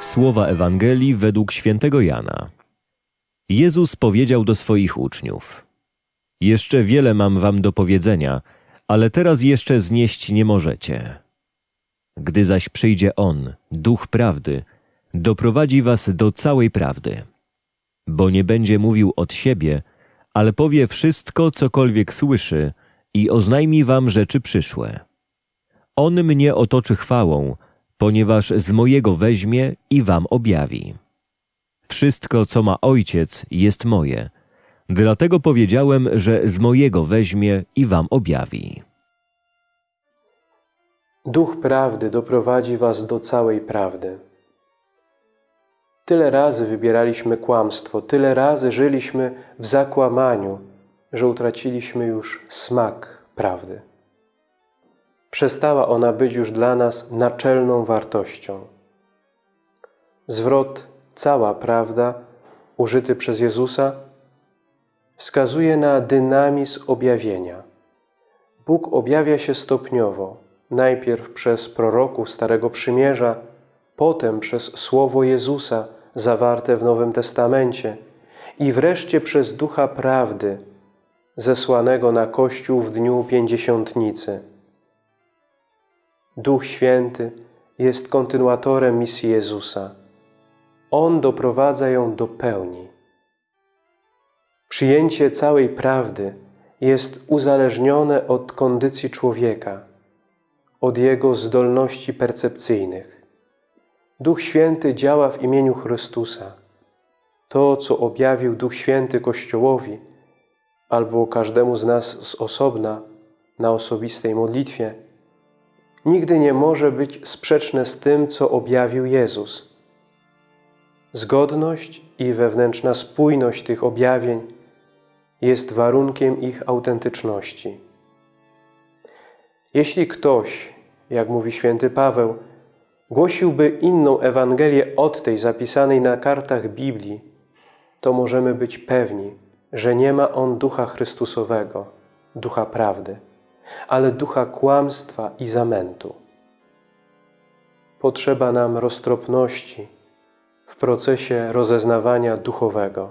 Słowa Ewangelii według świętego Jana. Jezus powiedział do swoich uczniów: Jeszcze wiele mam wam do powiedzenia, ale teraz jeszcze znieść nie możecie. Gdy zaś przyjdzie On, Duch Prawdy, doprowadzi was do całej prawdy. Bo nie będzie mówił od siebie, ale powie wszystko, cokolwiek słyszy i oznajmi wam rzeczy przyszłe. On mnie otoczy chwałą, ponieważ z mojego weźmie i wam objawi. Wszystko, co ma Ojciec, jest moje. Dlatego powiedziałem, że z mojego weźmie i wam objawi. Duch prawdy doprowadzi was do całej prawdy. Tyle razy wybieraliśmy kłamstwo, tyle razy żyliśmy w zakłamaniu, że utraciliśmy już smak prawdy. Przestała ona być już dla nas naczelną wartością. Zwrot cała prawda, użyty przez Jezusa, wskazuje na dynamizm objawienia. Bóg objawia się stopniowo, najpierw przez proroków Starego Przymierza, potem przez Słowo Jezusa zawarte w Nowym Testamencie i wreszcie przez Ducha Prawdy, zesłanego na Kościół w dniu Pięćdziesiątnicy. Duch Święty jest kontynuatorem misji Jezusa. On doprowadza ją do pełni. Przyjęcie całej prawdy jest uzależnione od kondycji człowieka, od jego zdolności percepcyjnych. Duch Święty działa w imieniu Chrystusa. To, co objawił Duch Święty Kościołowi albo każdemu z nas z osobna na osobistej modlitwie, nigdy nie może być sprzeczne z tym, co objawił Jezus. Zgodność i wewnętrzna spójność tych objawień jest warunkiem ich autentyczności. Jeśli ktoś, jak mówi święty Paweł, głosiłby inną Ewangelię od tej zapisanej na kartach Biblii, to możemy być pewni, że nie ma on Ducha Chrystusowego, Ducha Prawdy, ale Ducha kłamstwa i zamętu. Potrzeba nam roztropności w procesie rozeznawania duchowego.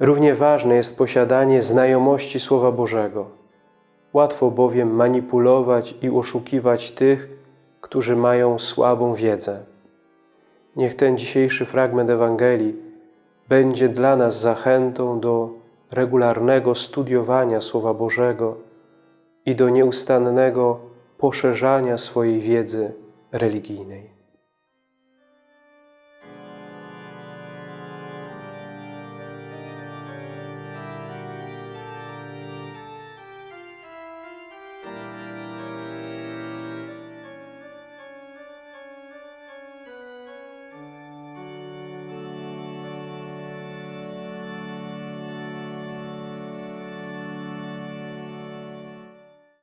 Równie ważne jest posiadanie znajomości Słowa Bożego. Łatwo bowiem manipulować i oszukiwać tych, którzy mają słabą wiedzę. Niech ten dzisiejszy fragment Ewangelii będzie dla nas zachętą do regularnego studiowania Słowa Bożego i do nieustannego poszerzania swojej wiedzy religijnej.